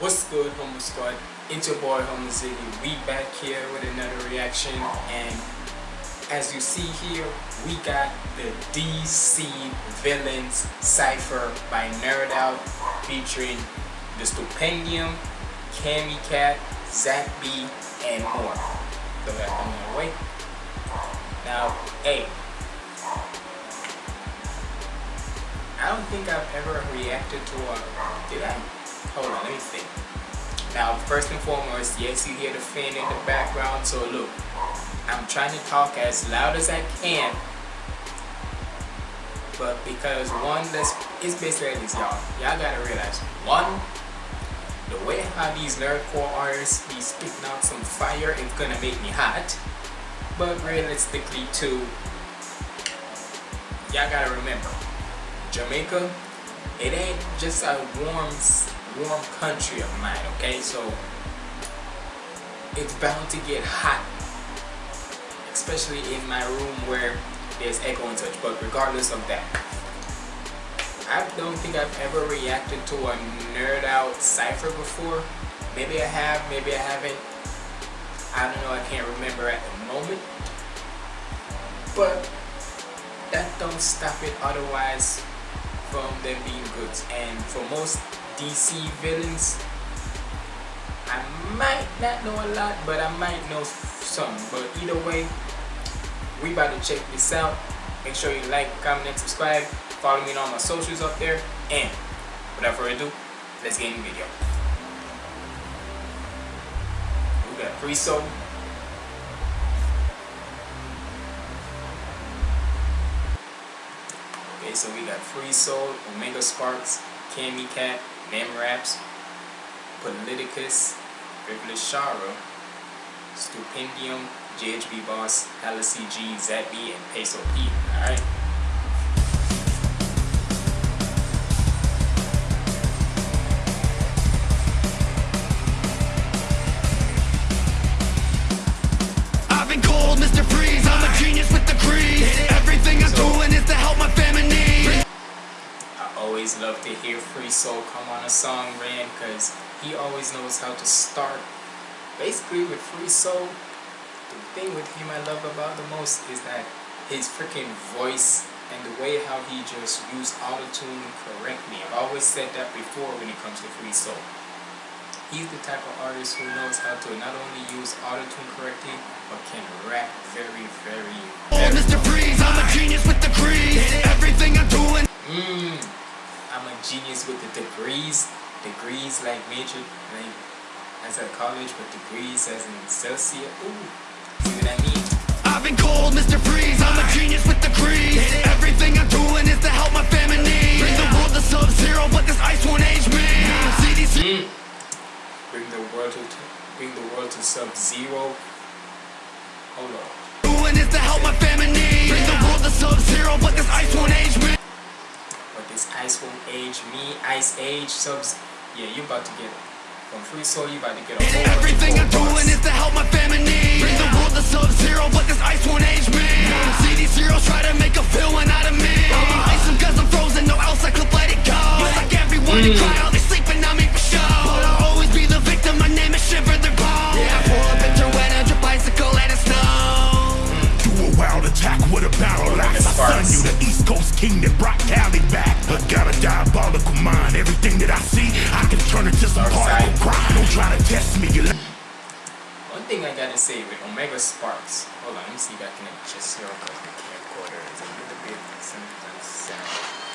What's good, Homo Squad? It's your boy, Homo Ziggy. We back here with another reaction, and as you see here, we got the DC Villains Cypher by Nerd Out, featuring the Stupendium, Cammy Cat, Zach B, and more. So that on the way. Now, hey, I don't think I've ever reacted to a. Did I? Hold on, let me think. Now, first and foremost, yes, you hear the fan in the background, so look, I'm trying to talk as loud as I can, but because one, that's it's basically like this, y'all. Y'all gotta realize, one, the way how these nerdcore artists be spitting out some fire, it's gonna make me hot. But realistically, too, y'all gotta remember, Jamaica, it ain't just a warm, warm country of mine, okay? So, it's bound to get hot, especially in my room where there's echo and such, but regardless of that, I don't think I've ever reacted to a nerd out cipher before. Maybe I have, maybe I haven't. I don't know, I can't remember at the moment. But that don't stop it otherwise from them being good. And for most DC villains, I might not know a lot, but I might know some. But either way, we about to check this out. Make sure you like, comment, and subscribe. Follow me on all my socials up there. And without further ado, let's get in the video. We got pre-sold. Okay, so we got Free Soul, Omega Sparx, Cammy Cat, Nem Raps, Politicess, Privilege Shara, Stupendium, JHB Boss, CG, Zappy, and Peso P. Alright? Always love to hear Free Soul come on a song, Ran, because he always knows how to start. Basically, with Free Soul, the thing with him I love about the most is that his freaking voice and the way how he just used autotune correctly. I've always said that before when it comes to Free Soul. He's the type of artist who knows how to not only use autotune correctly, but can rap very, very, very Mr. Freeze. I'm a genius with the crease. Everything I'm doing. Mmm, I'm a genius with the degrees. Degrees like major, like as a college, but degrees as in Celsius. Ooh, see what I mean? I've been cold, Mr. Freeze. I'm a genius with crease. Everything I'm doing is to help my family. Bring the world to sub-zero, but this ice won't age me. CDC. Mm. Bring the world to bring the world to sub zero. Hold on. Doing is to help my family. Bring the world to sub-zero, but this ice won't age me. But this ice won't age me. Ice age subs. Yeah, you about to get from free soul. You about to get a whole Everything I'm doing is to help my family. Bring the world to sub-zero, but this ice won't age me. CD zeros try to make a villain out of me. Ice them cause I'm frozen, no else I could let it go. Like everyone to cry, Omega Sparx. Hold on, let me see if I can adjust here because the camcorder is a little bit sometimes sound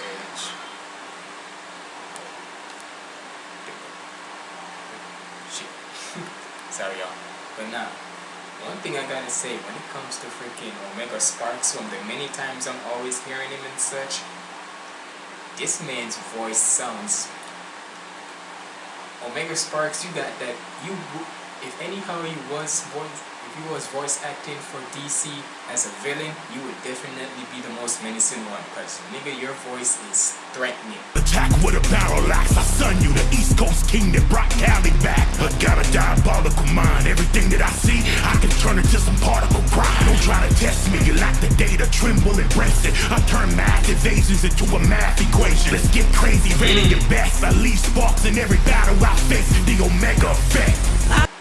edge. Shit. Sorry y'all. But now, one thing I gotta say when it comes to freaking Omega Sparx, from the many times I'm always hearing him and such, this man's voice sounds Omega Sparx, you got that. You if anyhow he was voice, he was voice acting for DC as a villain, you would definitely be the most menacing one. Cause nigga, your voice is threatening. Attack with a battle axe, I son you, the East Coast king that brought Cali back. I got a diabolical mind, everything that I see, I can turn it to some particle grind. Don't try to test me, you lack the data, tremble and breast it. I turn math evasions into a math equation. Let's get crazy, rating your best. I leave sparks in every battle I face, the Omega effect.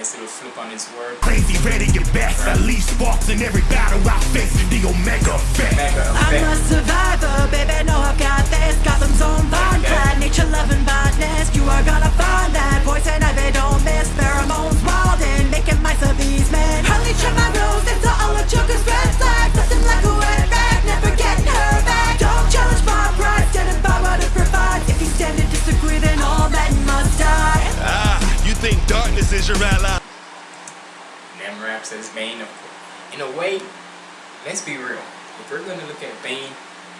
Nice little flip on his word. Crazy, ready your best. I leave sparks in every battle. I face, the Omega effect. Mega I'm a survivor, baby, No, I've got this. Gotham's own vine clad, nature loving botanist You are gonna find that poison ivy don't miss. Pheromones and making mice of these men. Hardly trim my rose into all of Joker's red flags Nothing like a wet rag, never getting her back Don't challenge my pride, standing by what it provides. If you stand and disagree, then all men must die. Ah, you think darkness is your ally? Raps as Bane. In a way, let's be real. If we're gonna look at Bane,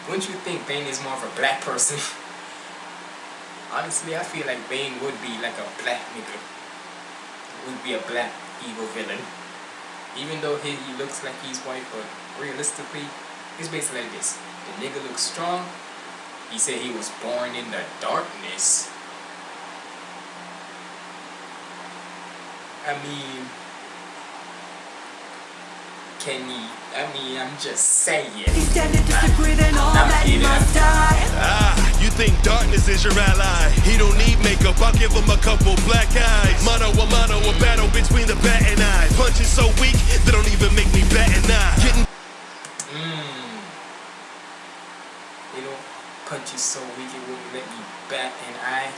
wouldn't you think Bane is more of a black person? Honestly, I feel like Bane would be like a black nigga. Would be a black evil villain. Even though he, he looks like he's white, but realistically, it's basically like this. The nigga looks strong. He said he was born in the darkness. I mean, can he? I mean, I'm just saying. If you stand and disagree, then all I'm men kidding. must die Ah, you think darkness is your ally? He don't need makeup, I'll give him a couple black eyes. Mano a mano, a battle between the bat and I. Punches so weak, they don't even make me bat an eye. Getting Mm. You know, punch is so weak it wouldn't let me bat an eye.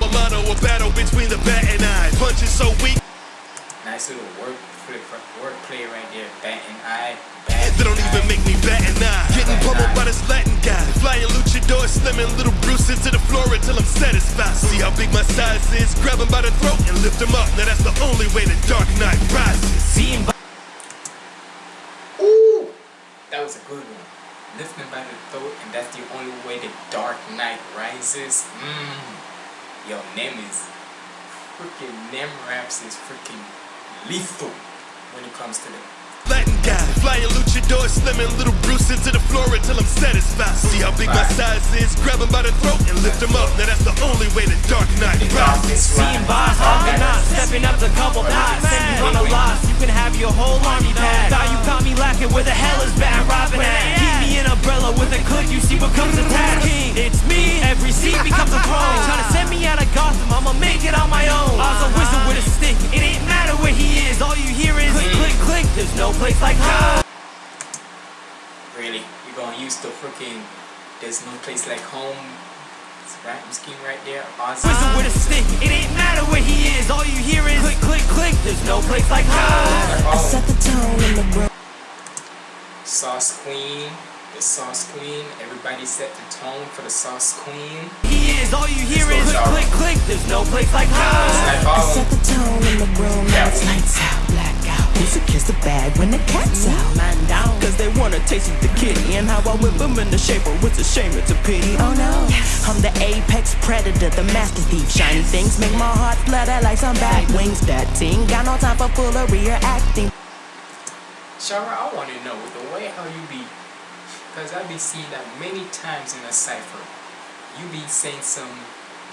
a mano, a battle between the bat and I. Punches so weak, Nice little word flip, word play right there. Bat an eye. They don't even make me bat an eye. Getting pummeled by this Latin guy. Flying luchador, slamming little Bruce into the floor until I'm satisfied. See how big my size is? Grab him by the throat and lift him up. Now that's the only way the Dark Knight rises. Seeing Ooh, that was a good one. Lifting by the throat, and that's the only way the Dark Knight rises. Mmm. Yo, Nem is freaking Nem raps is freaking lethal when it comes to the Latin guy, flying luchador, slamming little Bruce into the floor until I'm satisfied. See how big my size is? Grab him by the throat and lift him up. Now that's the only way the Dark Knight the rises. darkness Seeing rise. boss, I'm not stepping up to couple knots. Send you on a loss, you can have your whole army pack. Thought you caught me lacking where the hell is bad place like home. Really, you're gonna use the freaking there's no place like home rap scheme right there. Awesome. Wizard with a stick, it ain't matter where he is. All you hear is click, click, click. There's no place like home. I set the tone in the room Sauce Queen, the Sauce Queen. Everybody set the tone for the Sauce Queen. He is, all you hear is click, click, click. There's no place like home. I set the tone in the room Now it's lights out, Who's a kiss the bag when the cat's out? Man down Cause they wanna taste the kitty And how I whip them in the shaper It's a shame, it's a pity Oh no I'm the apex predator, the master thief. Shiny things make my heart flutter like some bat wings. That team got no time for foolery or acting. Shara, I want to know the way how you be, because I be seeing that many times in a cipher. You be saying some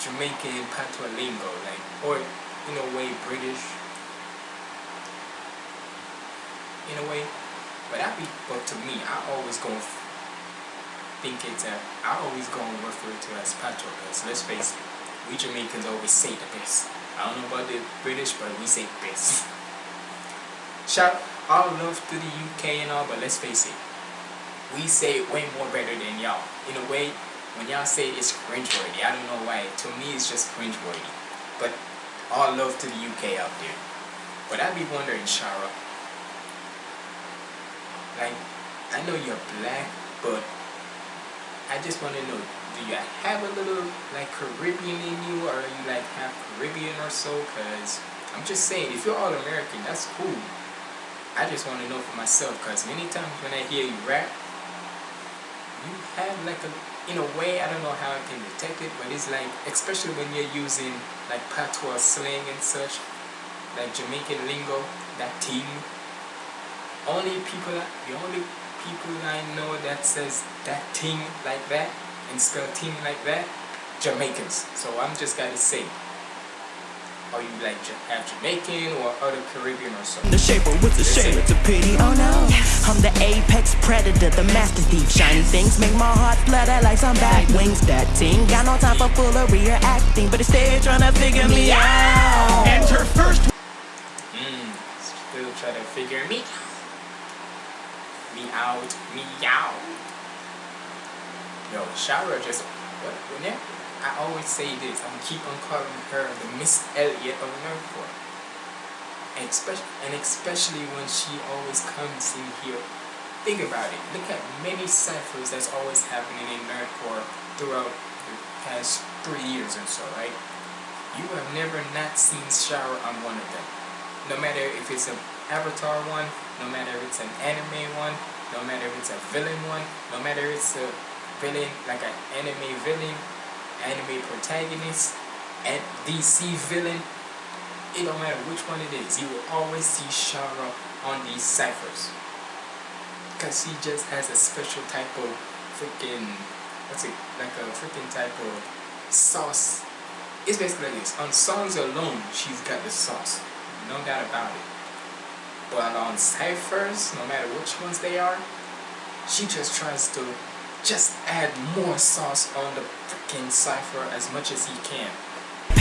Jamaican patois lingo, like, or in a way British. In a way, but I be, but to me, I always go think it's a, I always go and refer to it as patois, because let's face it, we Jamaicans always say the best. I don't know about the British, but we say best. Shout all love to the UK and all, but let's face it, we say it way more better than y'all. In a way, when y'all say it's cringeworthy, I don't know why. To me, it's just cringeworthy. But all love to the UK out there. But I be wondering, Shara, like, I know you're black, but I just want to know, do you have a little like Caribbean in you, or are you like half Caribbean or so? Cause I'm just saying, if you're all American, that's cool. I just want to know for myself, cause many times when I hear you rap, you have like a, in a way, I don't know how I can detect it, but it's like, especially when you're using like patois slang and such, like Jamaican lingo, that ting. Only people, the only people I know that says that thing like that and spell ting like that, Jamaicans. So I'm just gonna say, are you like half Jamaican or other Caribbean or something? The shaper with the shade, it's a pity. Oh no, I'm the apex predator, the master thief. Shiny things make my heart flutter like some bat wings. That ting got no time for foolery or acting, but instead trying to figure me out. Enter first Mm, still try to figure me me out, me out. Yo, Shara just what? Whenever I always say this, I'm keep on calling her the Miss Elliot of Nerdcore. And especially, and especially when she always comes in here. Think about it. Look at many ciphers that's always happening in Nerdcore throughout the past three years or so, right? You have never not seen Shara on one of them no matter if it's an avatar one, no matter if it's an anime one, no matter if it's a villain one, no matter if it's a villain like an anime villain, anime protagonist, and DC villain, it don't matter which one it is, you will always see Shara on these ciphers. Cause she just has a special type of freaking what's it like a freaking type of sauce. It's basically like this. On songs alone, she's got the sauce no doubt about it. But on ciphers, no matter which ones they are, she just tries to just add more sauce on the freaking cipher as much as he can.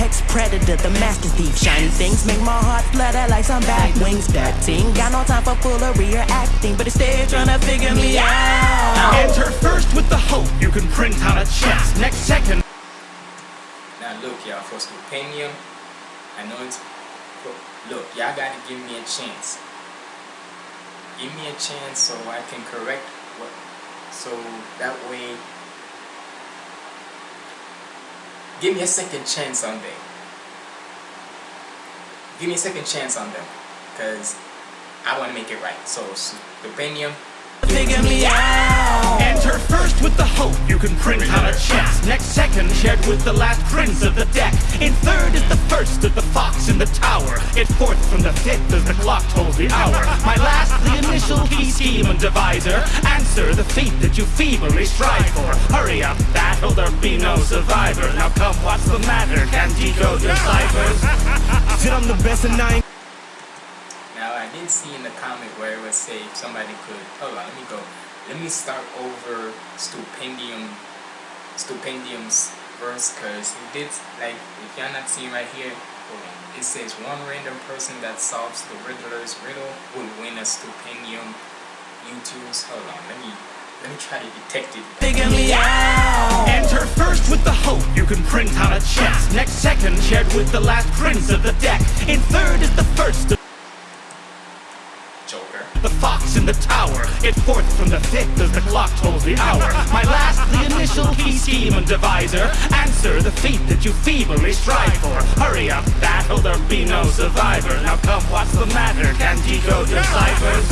Apex predator, the master thief. Shiny things make my heart flutter like some bat wings. That ting got no time for foolery or acting, but instead trying to figure me out. Enter first with the hope you can print out a chest. Next second Now look y'all, for Stupendium, I know it's look, y'all gotta give me a chance. Give me a chance so I can correct what so that way give me a second chance on them. Give me a second chance on them. Cause I wanna make it right. So Stupendium, Figure me out. Enter first with the hope you can print out a chest. Next second shared with the last prince of the deck. In third is the first of the fox in the tower. In fourth from the fifth as the clock tolls the hour. My last, the initial key scheme and divisor. Answer the feat that you feebly strive for. Hurry up, battle, there be no survivor. Now come, what's the matter? Can decode your ciphers? The best and I ain't Now I did see in the comment where it would say somebody could hold on, let me go. Let me start over Stupendium Stupendium's verse cause it did like if y'all not seeing right here, hold on. It says one random person that solves the Riddler's riddle will win a Stupendium YouTube's hold on, let me let me try to detect it. Figure me out. Enter first with the hope you can print out a chest. Next second shared with the last prince of the deck. In third is the first of Joker. the fox in the tower. In fourth from the fifth as the clock tolls the hour. My last, the initial key scheme and divisor. Answer the feat that you feebly strive for. Hurry up, battle, there be no survivor. Now come, what's the matter? Can decode your ciphers?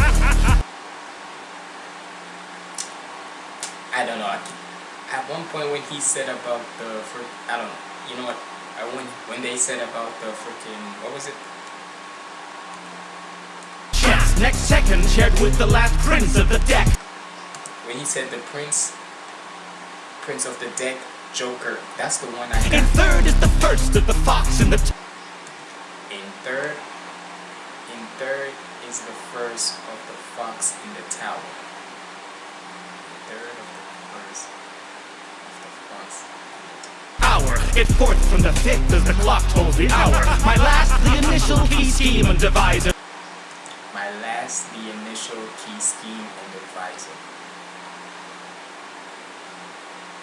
I don't know. At one point when he said about the fr- I don't know. You know what? When when they said about the freaking what was it? Next second shared with the last prince of the deck. When he said the prince, prince of the deck, Joker. That's the one I In got. third is the first of the fox in the In third, in third is the first of the fox in the tower. Third of the first of the fox. hour. In fourth from the fifth as the clock tolls the hour. My last, the initial key scheme and divisor. My last, the initial key scheme and advisor.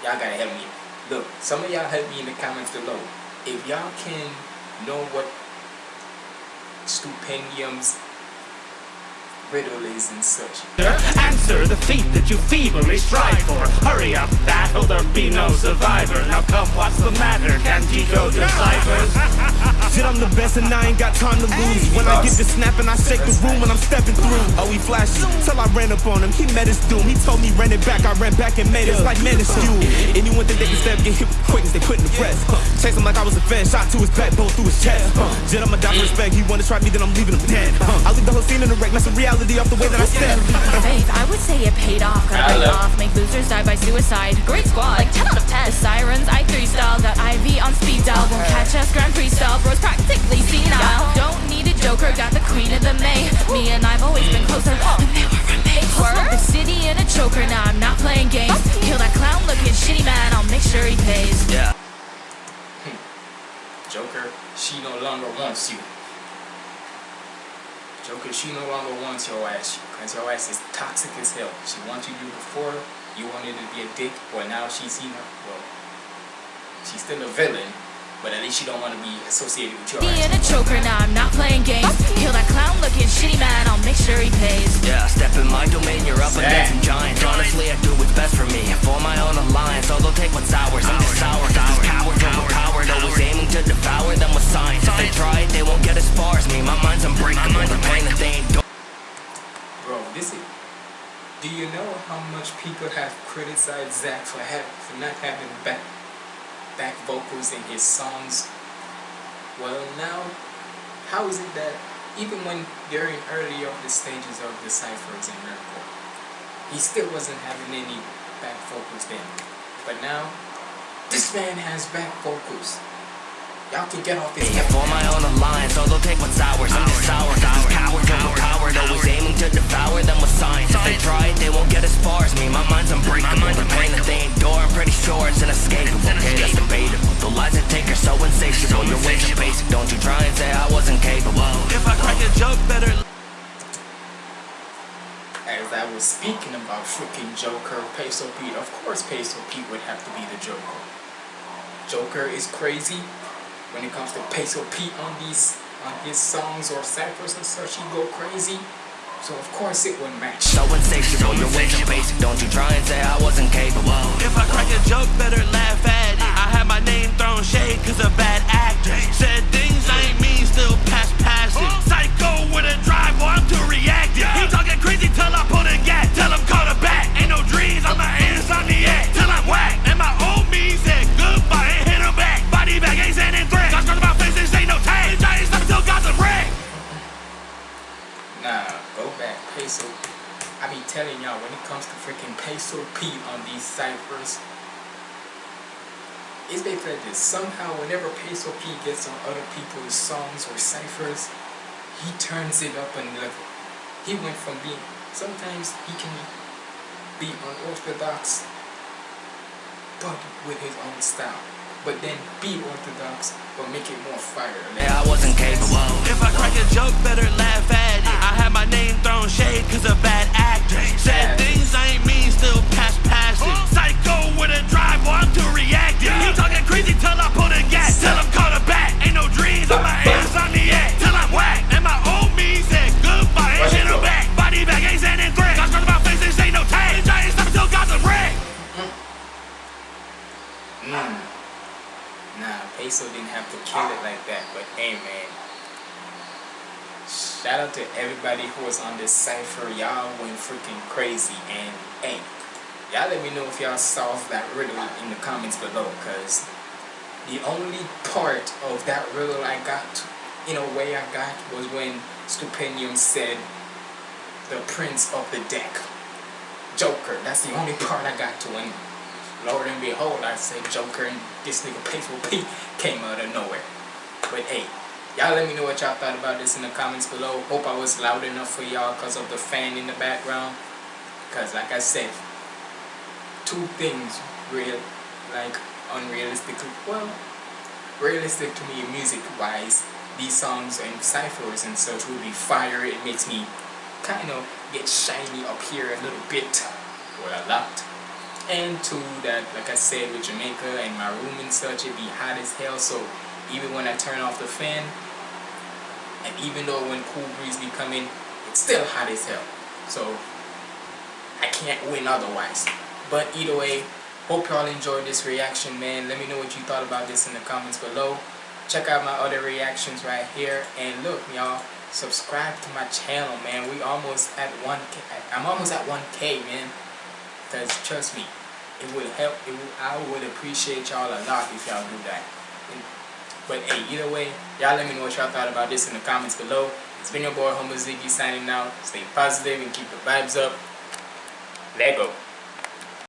Y'all gotta help me. Look, some of y'all help me in the comments below. If y'all can know what Stupendium's riddle is and such. Answer the feat that you feebly strive for. Hurry up, battle, there be no survivor. Now come, what's the matter? Can't decode your ciphers? Said I'm the best and I ain't got time to lose. When I get to snapping, I shake the room when I'm stepping through. Oh, he flashy. Till I ran up on him, he met his doom. He told me run it back, I ran back and made it. It's like man, it's you. Anyone think they can step, get hit with the quickness, they put in the press. Chase him like I was a fan, shot to his back, both through his chest. Jet, I'ma die for respect. He wanna try me, then I'm leaving him dead. I leave the whole scene in the wreck, mess with reality off the way that I step. Faith, I would say it paid off. Got I a break off, make losers die by suicide. Great squad, like 10 out of 10. The sirens, I 3 style, got IV on speed dial. Won't catch sure he pays. Yeah. Hmm. Joker, she no longer wants you. Joker, she no longer wants your ass because your ass is toxic as hell. She wanted you before, you wanted to be a dick, well now she's seen her. Well, she's still a villain, but at least she don't want to be associated with your Me ass. in a choker, now I'm not playing games. Kill that clown looking shitty man, I'll make sure he pays. Yeah, step in my domain, you're up against some giants. Honestly, I do science. If they try they won't get as far as me. My mind's unbreakable. Pain that they ain't Bro, this is. Do you know how much people have criticized Zach for for not having back back vocals in his songs? Well, now, how is it that even when during early of the stages of the ciphers in Miracle, he still wasn't having any back vocals then, but now this man has back vocals. Y'all can get off his Yeah, for my own alliance, although take what's ours. I'm just sour, cause these cowards overpowered. Always aiming to devour them with science. If they try it, they won't get as far as me. My mind's unbreakable. The pain that they endure, I'm pretty sure it's inescapable. Okay, that's debatable. The lies they take are so insatiable. Your ways are basic. Don't you try and say I wasn't capable. If I crack a joke, better. as I was speaking about freaking Joker, Peso Pete, of course Peso Pete would have to be the Joker. Joker is crazy when it comes to Peso Pete on these on his songs or ciphers and such, he go crazy. So of course it wouldn't match. So insatiable, your ways are basic. Don't you try and say I wasn't capable. If I crack a joke, better laugh at it. I had my name thrown shade cause a bad actor. Said things I ain't mean, still pass passive. Oh. Psycho with a drive, well, I'm too reactive. He talking crazy till I pull the gas. Tell him call it back. Ain't no dreams, I'm an insomniac. Peso. I be telling y'all when it comes to freaking Peso Pete on these ciphers, it's basically like this. Somehow, whenever Peso Pete gets on other people's songs or ciphers, he turns it up a level. He went from being, sometimes he can be unorthodox, but with his own style. But then be orthodox, but make it more fire. Yeah, I wasn't capable. If I crack a joke, better laugh at it. Had my name thrown shade cause a bad actor. Said things I ain't mean, still pass passive. Psycho with a drive, well, I'm too reactive. He talking crazy till I pull the gas. Tell him call it back. Ain't no dreams, I'm an insomniac. Till I'm whack. And my old me said goodbye and Watch hit it him go. back. Body bag ain't sending threat. Got scars on my face, this ain't no tag. Giants, I'm still got the wreck. Mm. Nah, Peso didn't have to kill it like that, but hey man. Shout out to everybody who was on this cipher. Y'all went freaking crazy and hey, y'all let me know if y'all solved that riddle in the comments below cause the only part of that riddle I got in a way I got was when Stupendium said the prince of the deck. Joker. That's the only part I got to and Lord and behold, I said Joker and this nigga Peaceful Pete came out of nowhere. But hey, y'all let me know what y'all thought about this in the comments below. Hope I was loud enough for y'all because of the fan in the background. Because like I said, two things real, like unrealistically, well, realistic to me music-wise. These songs and ciphers and such will be fire. It makes me kind of get shiny up here a little bit, or a lot and two that like I said with Jamaica and my room and such it be hot as hell so even when I turn off the fan and even though when cool breeze be coming it's still hot as hell so I can't win otherwise but either way hope y'all enjoyed this reaction man let me know what you thought about this in the comments below check out my other reactions right here. And look, y'all, subscribe to my channel, man. We almost at 1K. I'm almost at 1K, man. Because trust me, it would help. It would, I would appreciate y'all a lot if y'all do that. But hey, either way, y'all let me know what y'all thought about this in the comments below. It's been your boy Homo Ziggy signing out. Stay positive and keep the vibes up. Lego.